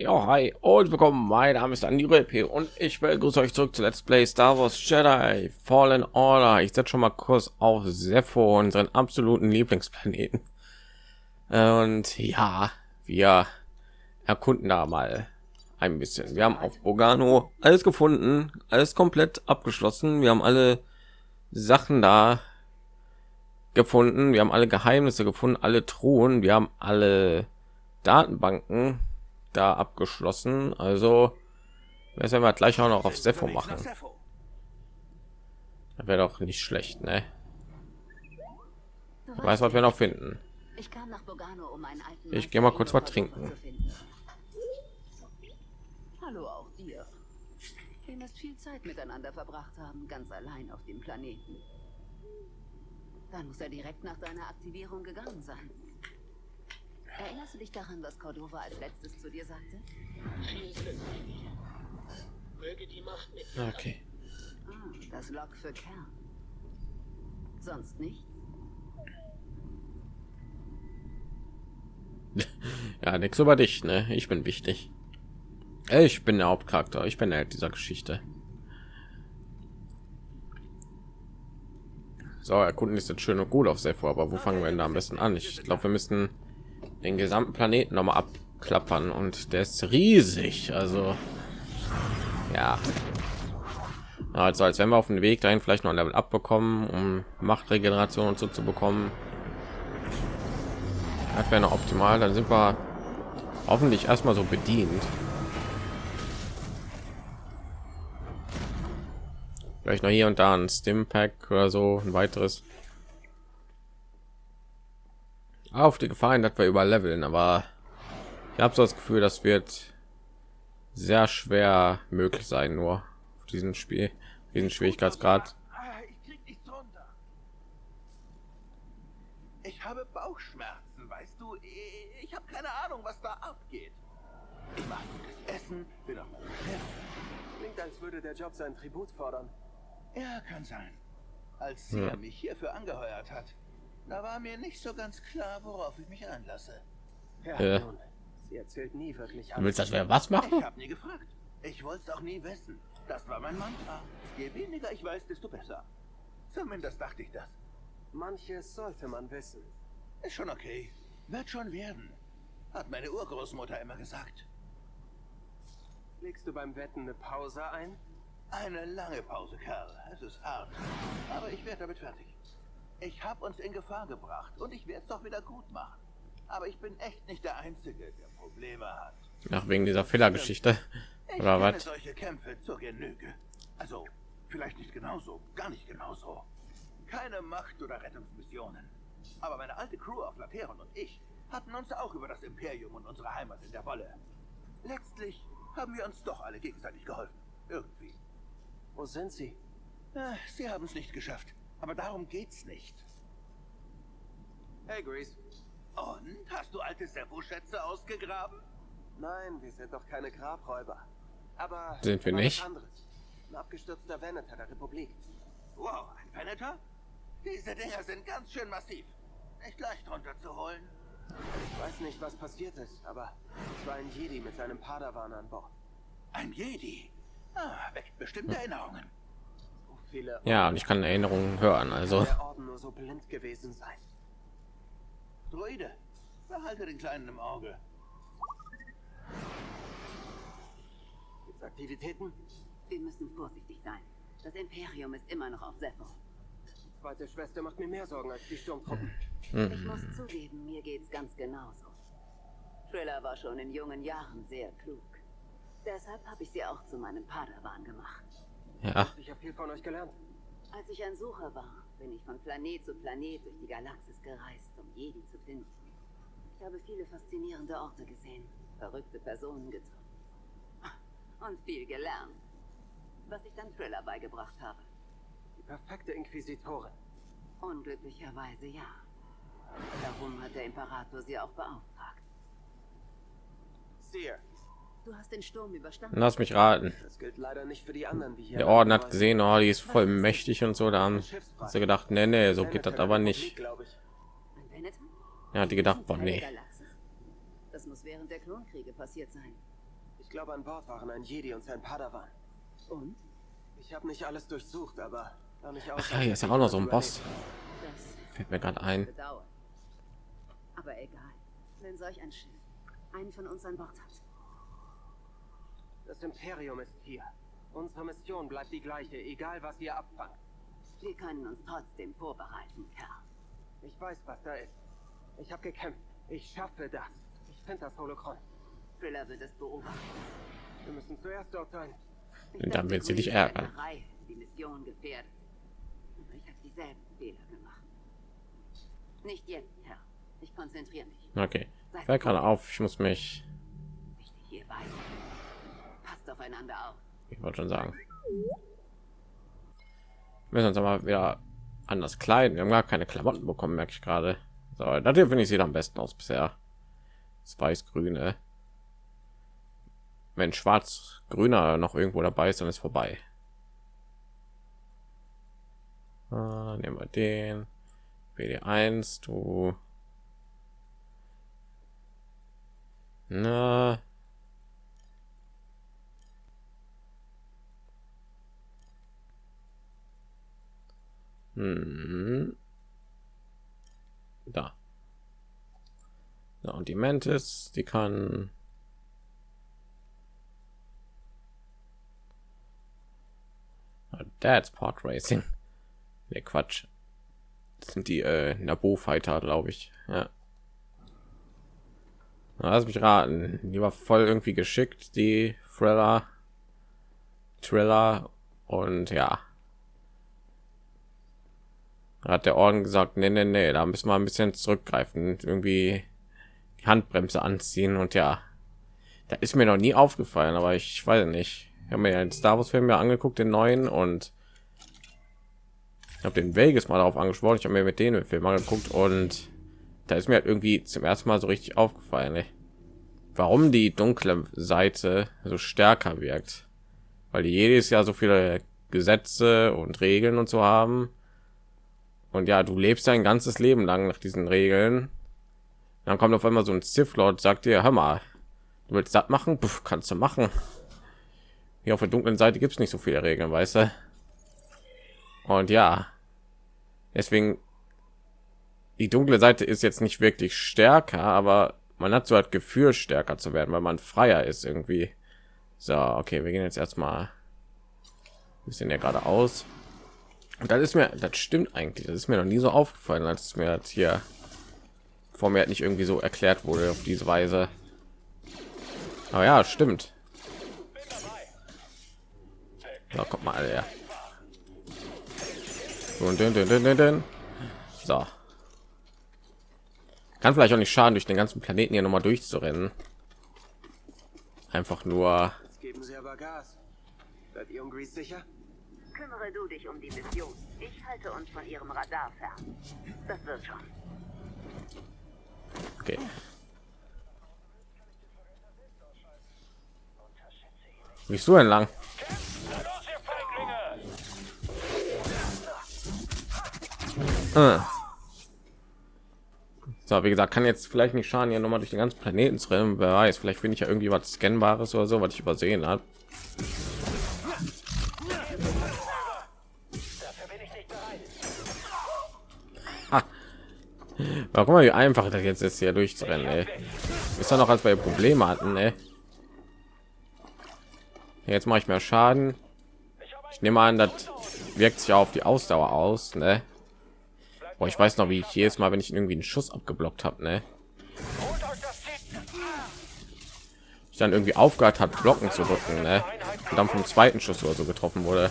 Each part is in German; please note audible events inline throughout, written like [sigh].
Ja, hi und willkommen. Mein Name ist Andi P und ich begrüße euch zurück zu Let's Play Star Wars Jedi Fallen Order. Ich setze schon mal kurz auf Sepho, unseren absoluten Lieblingsplaneten. Und ja, wir erkunden da mal ein bisschen. Wir haben auf Bogano alles gefunden, alles komplett abgeschlossen. Wir haben alle Sachen da gefunden. Wir haben alle Geheimnisse gefunden, alle Truhen. Wir haben alle Datenbanken da abgeschlossen. Also werden wir gleich auch noch auf Sepho machen. Wäre doch nicht schlecht, ne? Weiß, was wir noch finden. Ich, um ich gehe mal kurz was trinken. Hallo auch dir. Ihr müsst viel Zeit miteinander verbracht haben, ganz allein auf dem Planeten. Dann muss er direkt nach deiner Aktivierung gegangen sein. Erinnerst du dich daran, was Cordova als letztes zu dir sagte? Möge die Macht mit Okay. Ah, das Log für Kern. Sonst nicht? [laughs] ja, nichts über dich, ne? Ich bin wichtig. Ich bin der Hauptcharakter. Ich bin der Held dieser Geschichte. So, erkunden ist jetzt schön und gut auf sehr vor, aber wo fangen wir denn da am besten an? Ich glaube, wir müssen den gesamten Planeten noch mal abklappern und der ist riesig. Also ja, also als wenn wir auf dem Weg dahin vielleicht noch ein Level abbekommen, um Machtregeneration und so zu bekommen. Das wäre noch optimal. Dann sind wir hoffentlich erstmal so bedient. Vielleicht noch hier und da ein Stimpack oder so ein weiteres auf die Gefahr dass wir überleveln, aber ich habe so das Gefühl, das wird sehr schwer möglich sein, nur auf diesem Spiel, diesen Schwierigkeitsgrad. Ich habe Bauchschmerzen, weißt du? Ich habe keine Ahnung, was da abgeht. Ich mache das Essen, bin auf meinem. Klingt, als würde der Job sein Tribut fordern. Ja, kann sein. Als sie ja. mich hierfür angeheuert hat, da war mir nicht so ganz klar, worauf ich mich einlasse. Ja, ja. Nun, sie erzählt nie wirklich alles. Du willst, dass wir was machen? Ich habe nie gefragt. Ich wollte es auch nie wissen. Das war mein Mantra. Je weniger ich weiß, desto besser. Zumindest dachte ich das. Manches sollte man wissen. Ist schon okay. Wird schon werden. Hat meine Urgroßmutter immer gesagt. Legst du beim Wetten eine Pause ein? Eine lange Pause, Kerl. Es ist hart. Aber ich werde damit fertig. Ich habe uns in Gefahr gebracht und ich werde es doch wieder gut machen. Aber ich bin echt nicht der Einzige, der Probleme hat. Nach wegen dieser Fehlergeschichte. Oder was? solche Kämpfe zur Genüge. Also, vielleicht nicht genauso, gar nicht genauso. Keine Macht- oder Rettungsmissionen. Aber meine alte Crew auf Lateron und ich hatten uns auch über das Imperium und unsere Heimat in der Wolle. Letztlich haben wir uns doch alle gegenseitig geholfen. Irgendwie. Wo sind sie? Äh, sie haben es nicht geschafft. Aber darum geht's nicht. Hey, Grease. Und? Hast du alte Seppo-Schätze ausgegraben? Nein, wir sind doch keine Grabräuber. Aber... Sind wir nicht? Anderes. Ein abgestürzter Venator der Republik. Wow, ein Venator? Diese Dinger sind ganz schön massiv. Nicht leicht runterzuholen. Ich weiß nicht, was passiert ist, aber es war ein Jedi mit seinem Padawan an Bord. Ein Jedi? Ah, weckt bestimmt Erinnerungen viele ja und ich kann erinnerungen hören also. Der Orden nur so blind gewesen sein. Druide, behalte den kleinen im auge. Gibt's aktivitäten? Wir müssen vorsichtig sein. Das imperium ist immer noch auf Sepho die zweite schwester macht mir mehr sorgen als die sturmtruppen. Mhm. ich muss zugeben mir geht's ganz genauso. Triller war schon in jungen jahren sehr klug. Deshalb habe ich sie auch zu meinem padawan gemacht ja. Ich habe viel von euch gelernt. Als ich ein Sucher war, bin ich von Planet zu Planet durch die Galaxis gereist, um Jedi zu finden. Ich habe viele faszinierende Orte gesehen, verrückte Personen getroffen [laughs] und viel gelernt, was ich dann Thriller beigebracht habe. Die perfekte Inquisitorin. Unglücklicherweise ja. Darum hat der Imperator sie auch beauftragt. Seer, Du hast den Sturm überstanden. Lass mich raten. Das gilt leider nicht für die anderen, die hier Der Orden hat gesehen, oh, die ist voll mächtig und so. Da haben sie gedacht, nee, nee, so geht das aber nicht. Ja, die gedacht, boah, nee. Das muss während der Klonkriege passiert sein. Ich glaube, an Bord waren ein Jedi und sein Padawan. Und? Ich habe nicht alles durchsucht, aber da nicht Ach ja, hier ist ja auch noch so ein Boss. Das Fällt mir gerade ein. Aber egal. Wenn solch ein Schiff einen von uns an Bord hat. Das Imperium ist hier. Unsere Mission bleibt die gleiche, egal was ihr abfangt. Wir können uns trotzdem vorbereiten, Kerl. Ich weiß, was da ist. Ich habe gekämpft. Ich schaffe das. Ich finde das Holocron. Thriller wird es beobachten. Wir müssen zuerst dort sein. Ich Und dann wird sie dich ärgern. Die Mission gefährdet. Aber ich habe dieselben Fehler gemacht. Nicht jetzt, Herr. Ich konzentriere mich. Okay. Fällt gerade auf, ich muss mich, Wichtig hierbei. Passt aufeinander auf. ich wollte schon sagen, wir müssen uns aber wieder anders kleiden. Wir haben gar keine Klamotten bekommen, merke ich gerade. So, hier finde ich sieht am besten aus bisher. Das weiß-grüne. Wenn schwarz-grüner noch irgendwo dabei ist, dann ist vorbei. Ah, nehmen wir den. BD1, du. Na. Da. Ja, und die Mantis, die kann Ah, Dad's Pod Racing. Ne, Quatsch. Das sind die äh, Nabo Fighter, glaube ich. Ja. Na, Lass mich raten. Die war voll irgendwie geschickt, die Thriller. Thriller und ja. Hat der Orden gesagt, nee, nee, nee, da müssen wir ein bisschen zurückgreifen, irgendwie die Handbremse anziehen und ja, da ist mir noch nie aufgefallen, aber ich weiß nicht. Ich habe mir ja den Star Wars Film ja angeguckt, den neuen und ich habe den Vegas mal darauf angesprochen. Ich habe mir mit denen den Film angeguckt und da ist mir halt irgendwie zum ersten Mal so richtig aufgefallen, ey. warum die dunkle Seite so stärker wirkt, weil die jedes Jahr so viele Gesetze und Regeln und so haben. Und ja, du lebst dein ganzes Leben lang nach diesen Regeln. Dann kommt auf einmal so ein Sith Lord, sagt dir, hör mal, du willst das machen, Puff, kannst du machen. Hier auf der dunklen Seite gibt es nicht so viele Regeln, weißt du. Und ja, deswegen die dunkle Seite ist jetzt nicht wirklich stärker, aber man hat so das Gefühl, stärker zu werden, weil man freier ist irgendwie. So, okay, wir gehen jetzt erstmal ein bisschen ja gerade aus. Und das ist mir, das stimmt eigentlich. Das ist mir noch nie so aufgefallen, als es mir jetzt hier vor mir halt nicht irgendwie so erklärt wurde auf diese Weise. Aber ja, stimmt. So, kommt mal her. Und den, den, den, den. So. Kann vielleicht auch nicht schaden, durch den ganzen Planeten hier noch mal durchzurennen. Einfach nur. Jetzt geben sie aber Gas. Seid ihr sicher? Kümmere du dich um die Mission. Ich halte uns von ihrem Radar fern. Das wird schon. Okay. Wie bist du denn lang? Ah. So, wie gesagt, kann jetzt vielleicht nicht schaden, hier noch mal durch den ganzen Planeten zu rennen. Wer weiß, vielleicht finde ich ja irgendwie was Scannbares oder so, was ich übersehen habe. Guck mal, wie einfach das jetzt ist, hier durchzurennen. Ey. Ist doch noch als wir Probleme hatten. Ey. Jetzt mache ich mehr Schaden. Ich nehme an, das wirkt sich auf die Ausdauer aus. Ne? Boah, ich weiß noch, wie ich jedes Mal, wenn ich irgendwie einen Schuss abgeblockt habe, ne? Ich dann irgendwie aufgehört hat, Blocken zu drücken, ne? Und dann vom zweiten Schuss oder so getroffen wurde.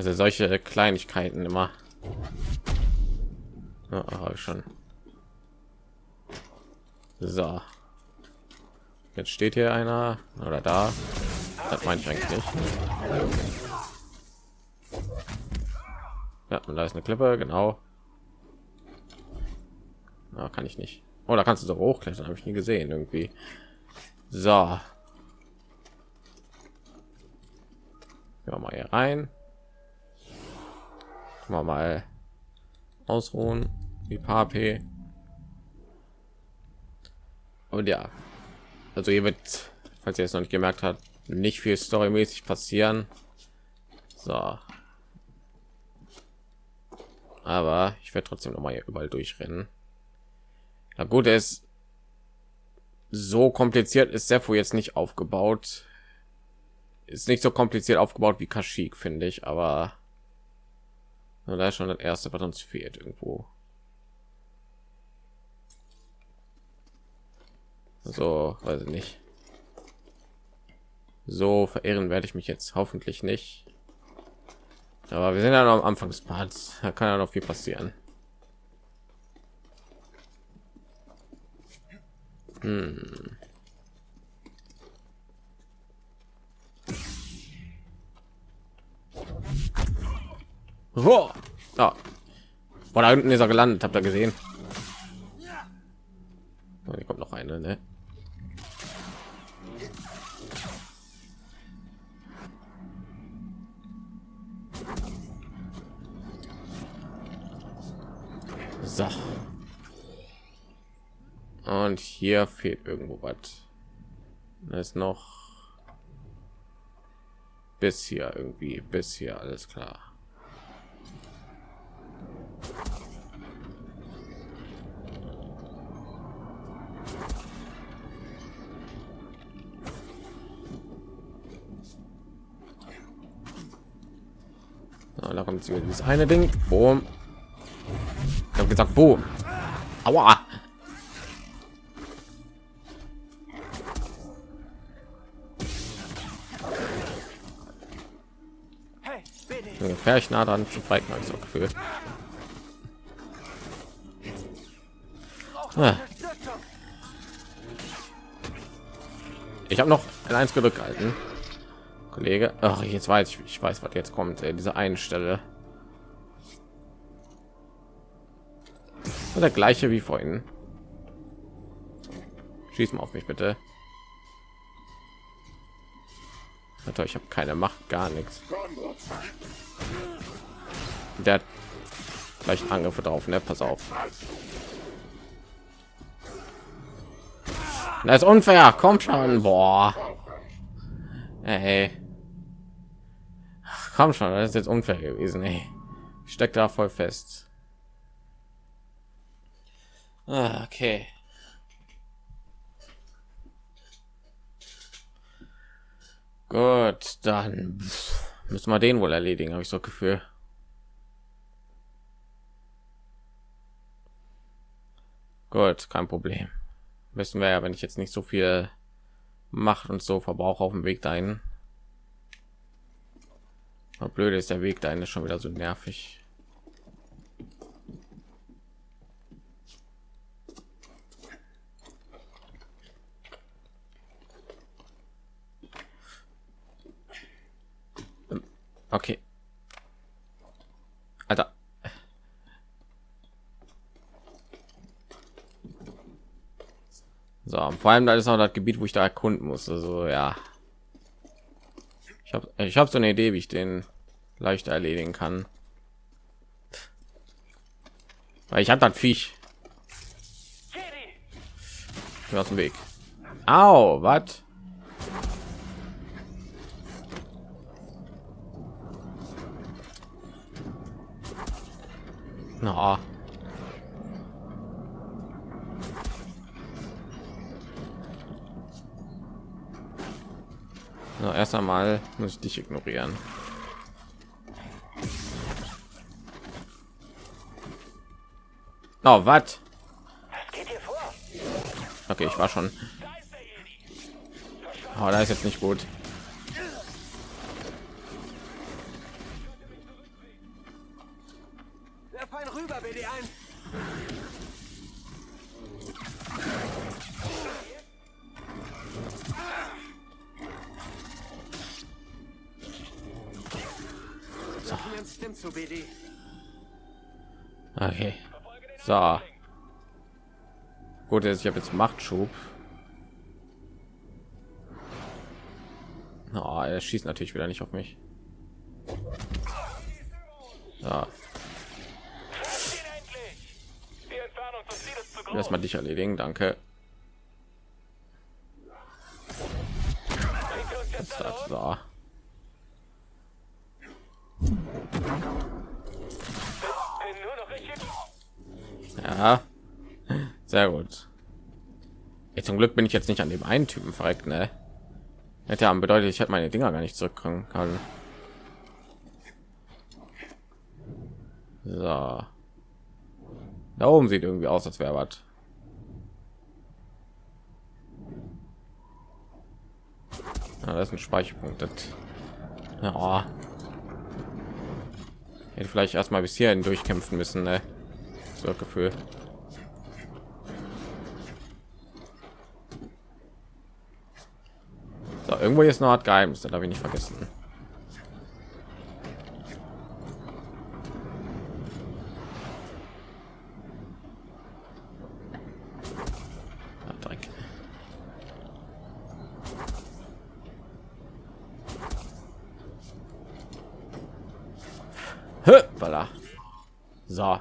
Also solche Kleinigkeiten immer. Ja, schon. So. Jetzt steht hier einer oder da. Das meine ich eigentlich nicht. Ja, und da ist eine Klippe, genau. Na, kann ich nicht. Oh, da kannst du so hochklettern, habe ich nie gesehen irgendwie. So. Ja, mal hier rein. Mal mal ausruhen. Die paar P. und ja. Also hier wird falls ihr es noch nicht gemerkt hat nicht viel storymäßig passieren. So. Aber ich werde trotzdem noch mal überall durchrennen. Na gut ist so kompliziert ist sehr jetzt nicht aufgebaut. Ist nicht so kompliziert aufgebaut wie Kashyyyk finde ich aber da ist schon das erste was uns fehlt irgendwo. So weiß ich nicht. So verehren werde ich mich jetzt hoffentlich nicht. Aber wir sind ja noch am anfang des parts. Da kann ja noch viel passieren. Hm. Oh. Ah. Oh, da unten ist er gelandet, habt ihr gesehen? Oh, hier kommt noch eine, ne? So. Und hier fehlt irgendwo was. Da ist noch bis hier irgendwie bis hier alles klar. Da kommt dieses eine Ding. Boom habe gesagt, wo? Aua. Gefährlich nah dran zu fighten, also Gefühl. Ah. Ich habe noch ein eins gedrückt halten, Kollege. Ach, jetzt weiß ich, ich weiß, was jetzt kommt. Ey, diese eine Stelle. der gleiche wie vorhin. Schieß mal auf mich bitte. Alter, ich habe keine Macht, gar nichts. Der hat gleich Angriffe drauf, ne? Pass auf. Das ist unfair. Kommt schon. Boah. Hey. Komm schon, das ist jetzt unfair gewesen. Ey. Steckt da voll fest. Ah, okay. Gut, dann müssen wir den wohl erledigen, habe ich so Gefühl. Gut, kein Problem. Wissen wir ja, wenn ich jetzt nicht so viel Macht und so verbrauche auf dem Weg dahin. Blöd ist der Weg dahin ist schon wieder so nervig. Okay. Alter. So, vor allem da ist auch das Gebiet, wo ich da erkunden muss. Also ja. Ich habe ich habe so eine Idee, wie ich den leichter erledigen kann. Weil ich habe das Viech. Aus dem Weg. Au, was? Na. Na, erst einmal muss ich dich ignorieren. Oh, was? Okay, ich war schon. Oh, da ist jetzt nicht gut. Okay. So. Gut, ich habe jetzt Machtschub. Oh, er schießt natürlich wieder nicht auf mich. Ja. Erstmal dich erledigen, danke. das. So. Ja, sehr gut. Jetzt zum Glück bin ich jetzt nicht an dem einen Typen verreckt, ne? Hätte ja bedeutet, ich hätte meine Dinger gar nicht zurückkommen können. So. Da oben sieht irgendwie aus, als wäre was. Ja, das ist ein Speicherpunkt. Das, ja. Hätte vielleicht erstmal bis hierhin durchkämpfen müssen, ne? So Gefühl. Irgendwo ist noch Geheimnis, das habe ich nicht vergessen. Voilà. So.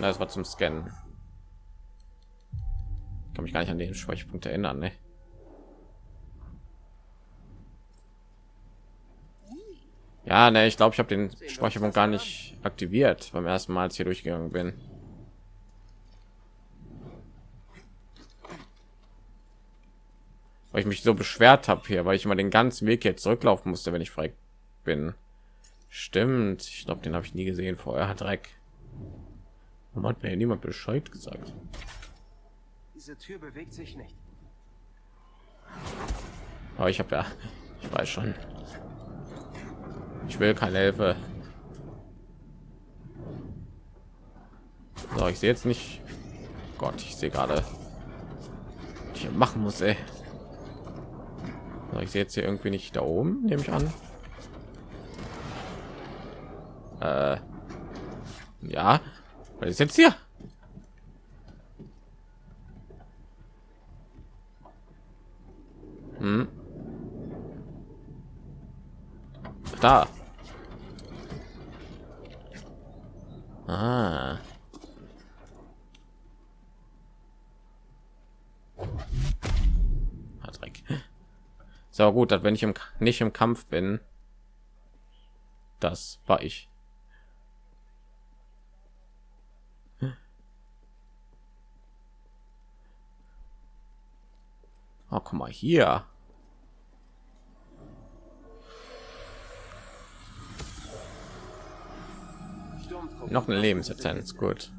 Das war zum Scannen. Kann mich gar nicht an den Speicherpunkt erinnern, ne? Ja, ne, ich glaube, ich habe den Speicherpunkt gar nicht aktiviert beim ersten Mal, als hier durchgegangen bin. Weil ich mich so beschwert habe hier, weil ich immer den ganzen Weg jetzt zurücklaufen musste, wenn ich frei bin. Stimmt, ich glaube, den habe ich nie gesehen vorher. Dreck. Warum hat mir niemand Bescheid gesagt? Diese Tür bewegt sich nicht. Aber ich habe ja, [laughs] ich weiß schon. Ich will keine Hilfe. So, ich sehe jetzt nicht. Gott, ich sehe gerade, ich machen muss. Ey. So, ich sehe jetzt hier irgendwie nicht da oben, nehme ich an. Äh, ja, was ist jetzt hier? Hm. Da. Ah. Dreck. So gut, dass wenn ich im, nicht im Kampf bin, das war ich. Oh, guck mal hier. Noch eine Lebensessenz, gut.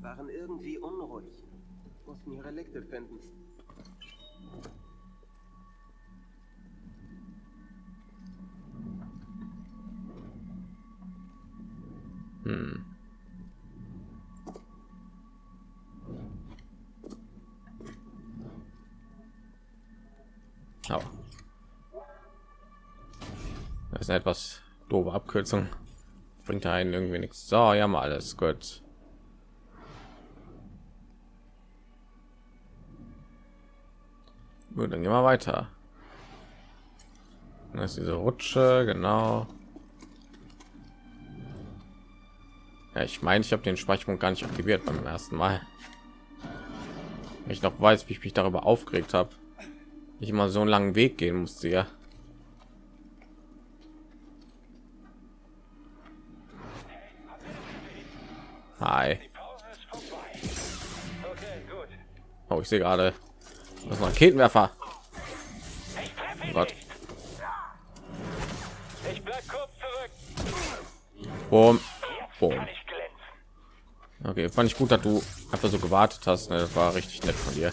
Waren irgendwie unruhig. Mussten ihre Relikte finden. Hm. Oh. Das ist eine etwas doofe Abkürzung. Bringt einen irgendwie nichts. So, ja mal alles gut. Gut, dann gehen wir weiter. Das ist diese Rutsche, genau. Ja, ich meine, ich habe den Speicherpunkt gar nicht aktiviert beim ersten Mal. Ich noch weiß, wie ich mich darüber aufgeregt habe ich mal so einen langen Weg gehen musste ja. Hi. Oh, ich sehe gerade das Raketenwerfer. Oh Gott. Boom. Boom. Okay, fand ich gut, dass du einfach so gewartet hast. Ne? Das war richtig nett von dir.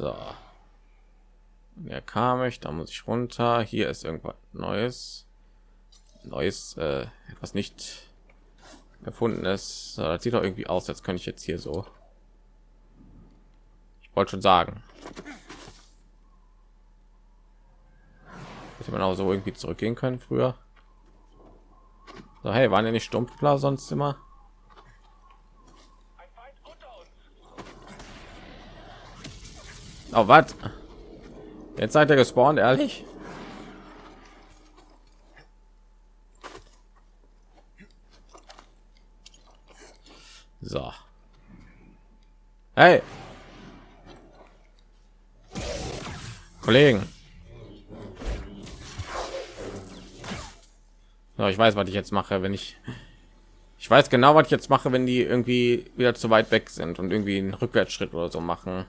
So. Wer kam ich? Da muss ich runter. Hier ist irgendwas Neues. Neues, äh, etwas nicht. So, das sieht doch irgendwie aus, als könnte ich jetzt hier so. Ich wollte schon sagen. Hätte man auch so irgendwie zurückgehen können früher. So, hey, waren ja nicht Stumpfler sonst immer? Oh, was? Jetzt seid ihr gespawnt, ehrlich? So. Hey. Kollegen. So, ich weiß, was ich jetzt mache, wenn ich ich weiß genau, was ich jetzt mache, wenn die irgendwie wieder zu weit weg sind und irgendwie einen Rückwärtsschritt oder so machen.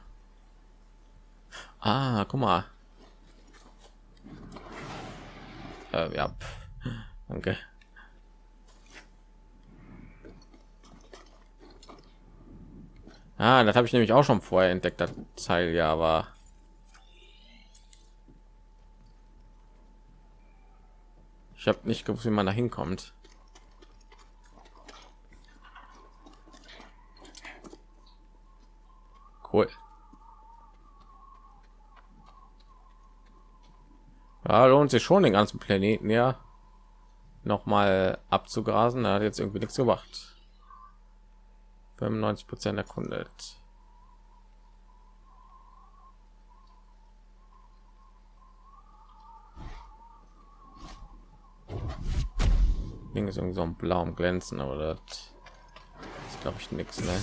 Ah, guck mal. Äh, ja, danke. Ah, das habe ich nämlich auch schon vorher entdeckt, das Teil, ja, aber ich habe nicht gewusst, wie man da hinkommt. Cool. Ja, lohnt sich schon den ganzen Planeten ja noch mal abzugrasen. Er hat jetzt irgendwie nichts gemacht. 95 Prozent erkundet. Ding ist irgendwie so ein blauem Glänzen, aber das ist glaube ich nichts, ne?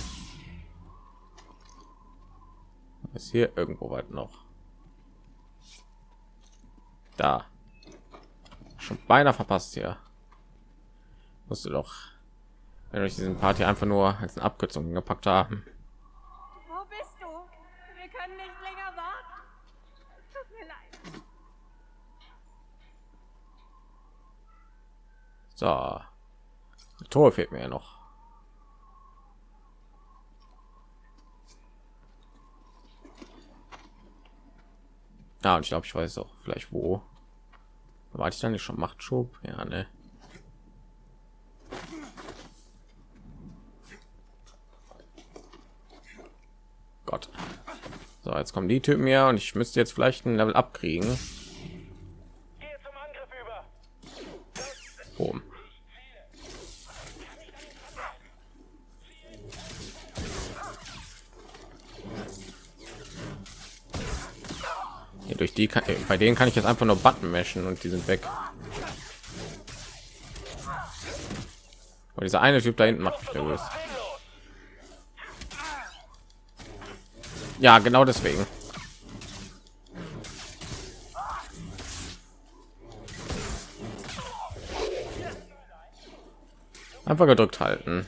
ist hier irgendwo weit noch da schon beinahe verpasst hier musste doch wenn ich diesen Party einfach nur als eine Abkürzung gepackt haben Wo bist du? Wir können nicht länger warten. Tut mir leid. so Tor fehlt mir ja noch Ja, und ich glaube, ich weiß auch vielleicht wo. War ich dann nicht schon Machtschub? Ja, ne. Gott. So, jetzt kommen die Typen her und ich müsste jetzt vielleicht ein Level abkriegen. Boom. Hier durch die kann, bei denen kann ich jetzt einfach nur Button meschen und die sind weg. Und dieser eine Typ da hinten macht mich nervös. Ja, genau deswegen. Einfach gedrückt halten.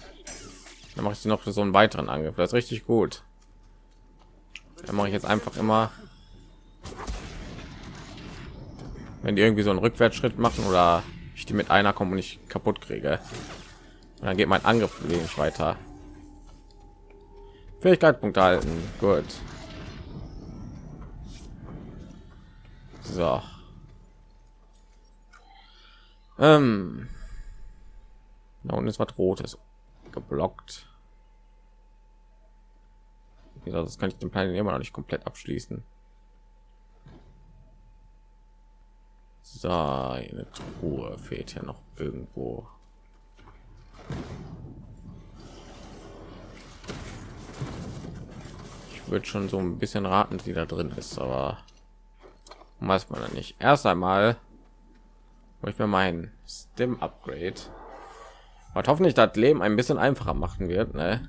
Dann mache ich noch so einen weiteren Angriff. Das ist richtig gut. Dann mache ich jetzt einfach immer wenn die irgendwie so einen Rückwärtsschritt machen oder ich die mit einer kommen und nicht kaputt kriege. Und dann geht mein Angriff wenig weiter. Fähigkeitspunkt halten. Gut. So. Ähm. Da unten ist was Rotes geblockt. Das kann ich den Plan immer noch nicht komplett abschließen. So, eine Truhe fehlt ja noch irgendwo. Ich würde schon so ein bisschen raten, wie da drin ist, aber weiß man dann nicht. Erst einmal ich mir mein Stim Upgrade, was hoffentlich das Leben ein bisschen einfacher machen wird. Ne?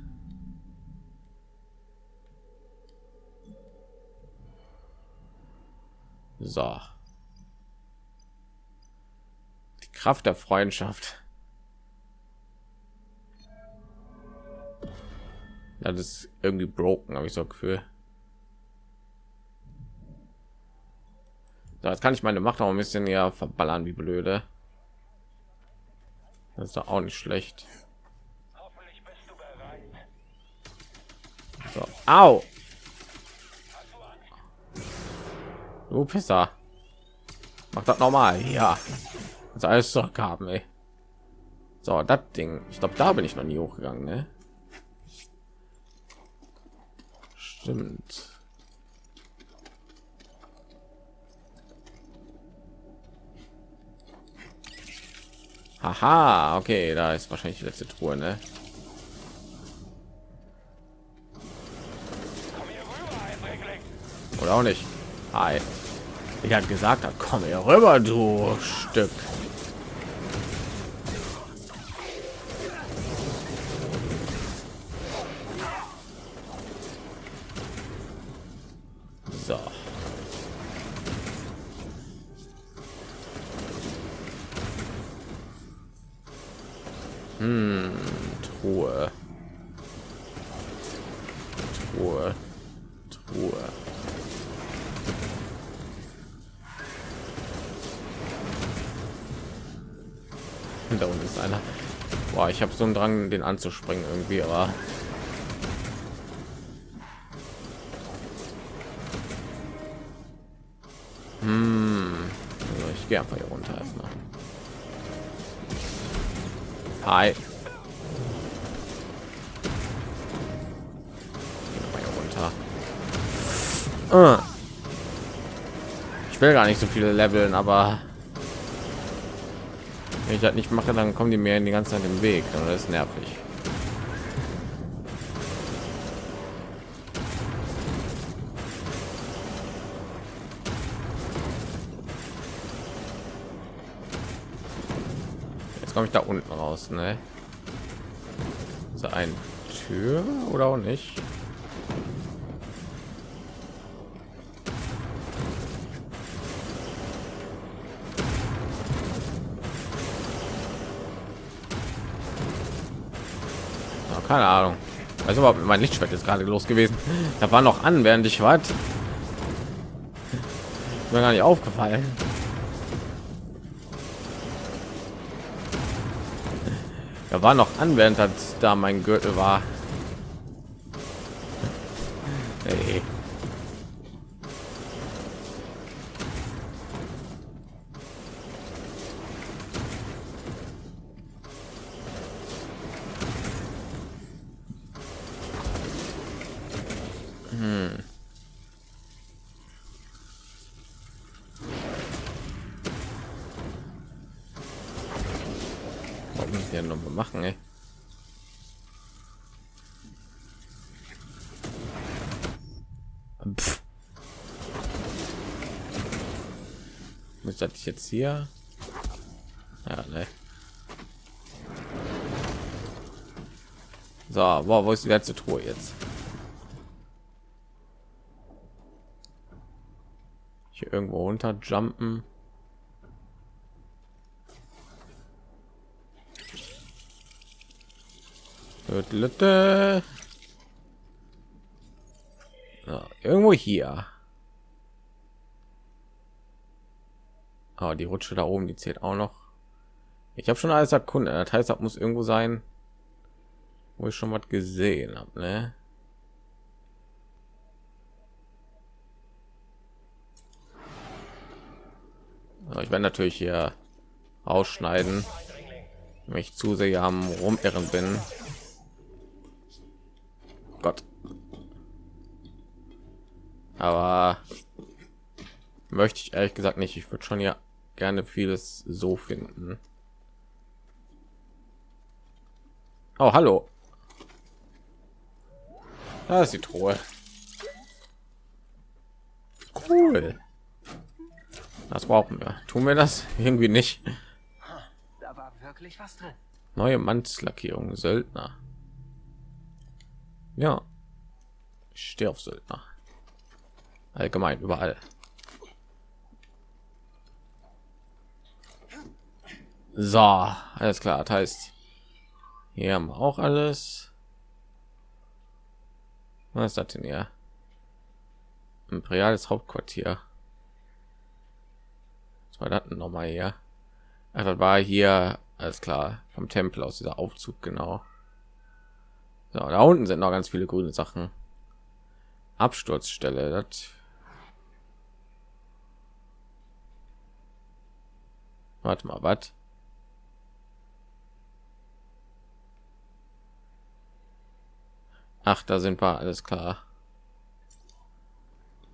So. Kraft der Freundschaft. Das ist irgendwie broken, habe ich so Gefühl. So, jetzt kann ich meine Macht auch ein bisschen ja verballern, wie blöde. Das ist doch auch nicht schlecht. So. Au! Du Pisser. Macht das normal. Ja. Das alles zurückhaben, ey. So, das Ding. Ich glaube, da bin ich noch nie hochgegangen, ne? Stimmt. Haha, okay, da ist wahrscheinlich die letzte Truhe, ne? Oder auch nicht. Hi. Ich hat gesagt, komm hier rüber, du Stück. Habe so einen Drang, den anzuspringen irgendwie, aber hm. also ich gehe einfach hier runter erstmal. Hi. Ah. Ich will gar nicht so viele Leveln, aber wenn ich das nicht mache, dann kommen die mir in die ganze Zeit im Weg. Dann ist nervig. Jetzt komme ich da unten raus, ne? So ein Tür oder auch nicht? Keine Ahnung. Also überhaupt mein Lichtschwert ist gerade los gewesen. Da war noch an, während ich war. Mir gar nicht aufgefallen. Da war noch an, während das da mein Gürtel war. Hey. hier noch mal machen ey. Pff. Muss das jetzt hier? Ja, ne. So, wow, wo ist die letzte Truhe jetzt? Hier irgendwo runter jumpen. Irgendwo hier. Aber die Rutsche da oben, die zählt auch noch. Ich habe schon alles erkundet. Das heißt, das muss irgendwo sein, wo ich schon was gesehen habe. Ne? ich werde natürlich hier ausschneiden, wenn ich zu sehr am rumirren bin. Gott. Aber möchte ich ehrlich gesagt nicht. Ich würde schon ja gerne vieles so finden. Oh, hallo. Da ist die Truhe. Cool. Das brauchen wir. Tun wir das [laughs] irgendwie nicht. Da war wirklich was drin. Neue Mannslackierung, Söldner. Ja. Ich stehe auf Söldner. Allgemein überall. So, alles klar. Das heißt, hier haben wir auch alles. Was ist das denn hier? Imperiales Hauptquartier. Was war das noch mal hier? Ach, das war hier, alles klar, vom Tempel aus dieser Aufzug, genau. So, da unten sind noch ganz viele grüne Sachen. Absturzstelle. Das Warte mal, was? Ach, da sind wir, alles klar.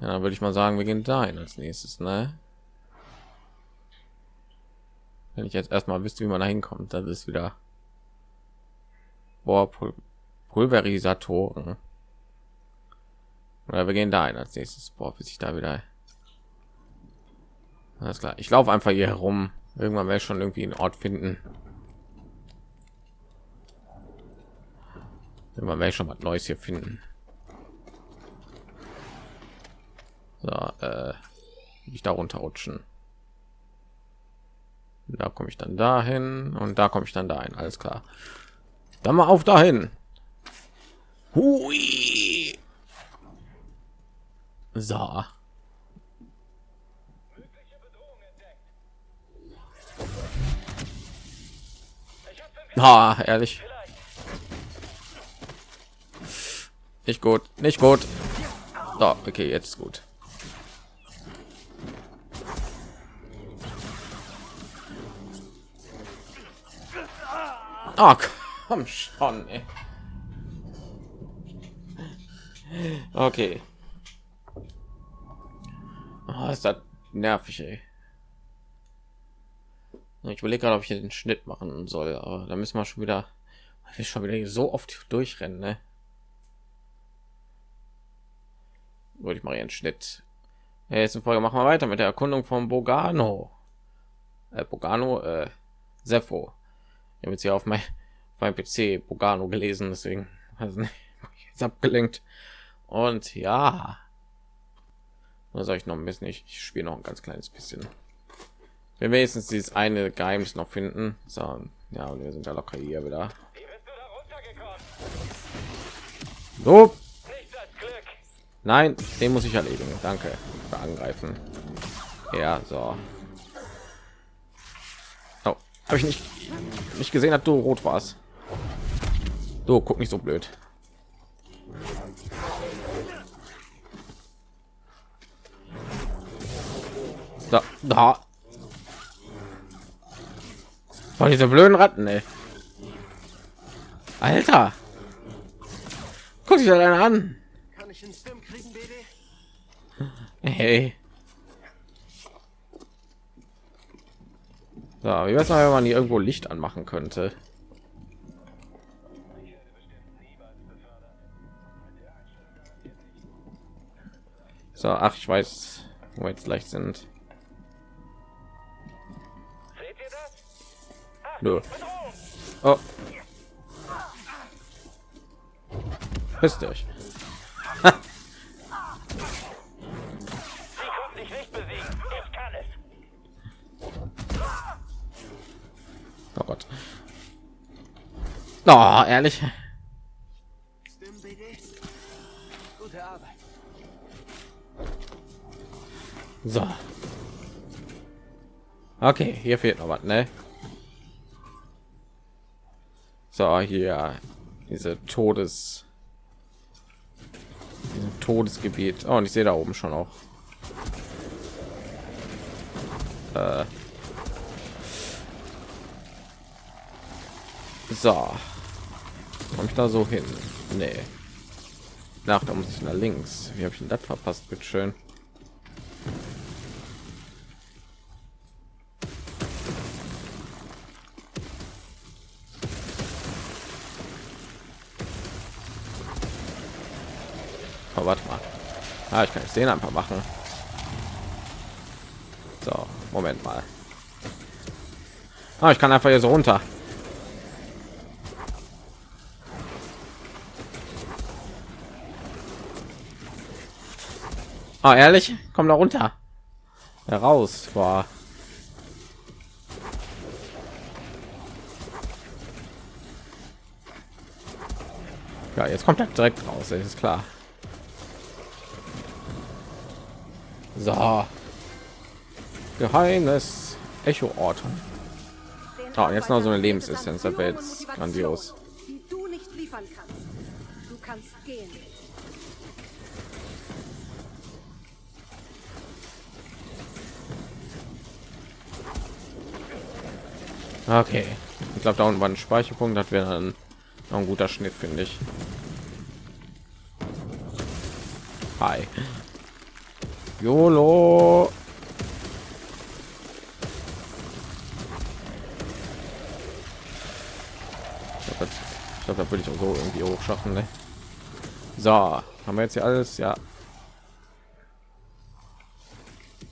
Ja, dann würde ich mal sagen, wir gehen dahin als nächstes, ne? Wenn ich jetzt erstmal wüsste, wie man da hinkommt, das ist wieder Boah, Pulverisatoren. Oder wir gehen da ein als nächstes. Boah, bis ich da wieder. Alles klar. Ich laufe einfach hier herum. Irgendwann werde ich schon irgendwie einen Ort finden. Irgendwann werde schon was Neues hier finden. So, äh, ich da runterrutschen. Da komme ich dann dahin und da komme ich dann dahin. Alles klar. Dann mal auf dahin. Hui. So. Ah, ehrlich. Nicht gut, nicht gut. So, okay, jetzt gut. Ah, komm schon, ey. Okay. Oh, ist das nervig, ey. Ich überlege gerade, ob ich den Schnitt machen soll, aber da müssen wir schon wieder, wir schon wieder so oft durchrennen, ne? Wollte ich mal einen Schnitt. Ja, jetzt in Folge machen wir weiter mit der Erkundung von Bogano. Äh, Bogano, äh, Sepho. Ich habe jetzt hier auf mein, auf mein PC Bogano gelesen, deswegen [laughs] also jetzt abgelenkt. Und ja, was soll ich noch ein bisschen? Ich, ich spiele noch ein ganz kleines bisschen. Wenn wir jetzt dieses eine Geheimnis noch finden, so, ja, und wir sind ja locker hier wieder. So. Nein, den muss ich erledigen. Danke. Für angreifen. Ja, so. Oh, habe ich nicht nicht gesehen, dass du rot warst. Du guck nicht so blöd. Da, da. Von diese blöden Ratten, ey. Alter. Guck dich einer an. Kann ich einen Stim kriegen, BD? Hey. So, wie weiß man, wenn man hier irgendwo Licht anmachen könnte? So, ach, ich weiß, wo wir jetzt leicht sind. Nö. Oh. Wisst euch. Oh Gott. Oh, ehrlich. So. Okay, hier fehlt noch was, ne? So, hier diese Todes Todesgebiet. Oh, und ich sehe da oben schon auch. Äh. So. Komme ich da so hin? Nee. Nach, da muss ich nach links. Wie habe ich denn das verpasst? Bitte schön. Oh, warte mal. Ah, ich kann es den einfach machen. So, Moment mal. Ah, ich kann einfach hier so runter. Ah, ehrlich? Komm da runter. Heraus war. Ja, jetzt kommt er direkt raus, ist klar. So. Geheimnis Echo Ort. Ah, jetzt noch so eine Lebensessenz, das wäre jetzt grandios. Die du nicht liefern kannst. Du kannst gehen. Okay. Ich glaube, da unten war ein Speicherpunkt, das wäre dann ein guter Schnitt, finde ich. Hi. YOLO. Ich glaube, da würde ich auch so irgendwie hoch schaffen. Ne? So, haben wir jetzt hier alles? Ja.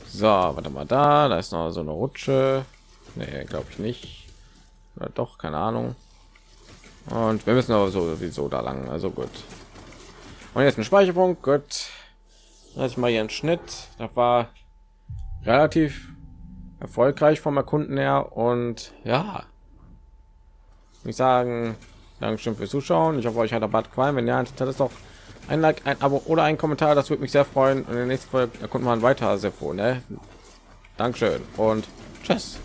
So, warte mal da. Da ist noch so eine Rutsche. Nee, glaube ich nicht. Oder doch, keine Ahnung. Und wir müssen aber sowieso da lang. Also gut. Und jetzt ein Speicherpunkt. Gut. Lass ich mal hier einen Schnitt. Das war relativ erfolgreich vom Erkunden her und ja, ich sagen, Dankeschön fürs Zuschauen. Ich hoffe, euch hat der Bad gefallen. Wenn ja, dann ist doch ein Like, ein Abo oder ein Kommentar. Das würde mich sehr freuen. Und in der nächsten Folge erkunden wir ein weiter Seppo. Ne? Dankeschön und tschüss.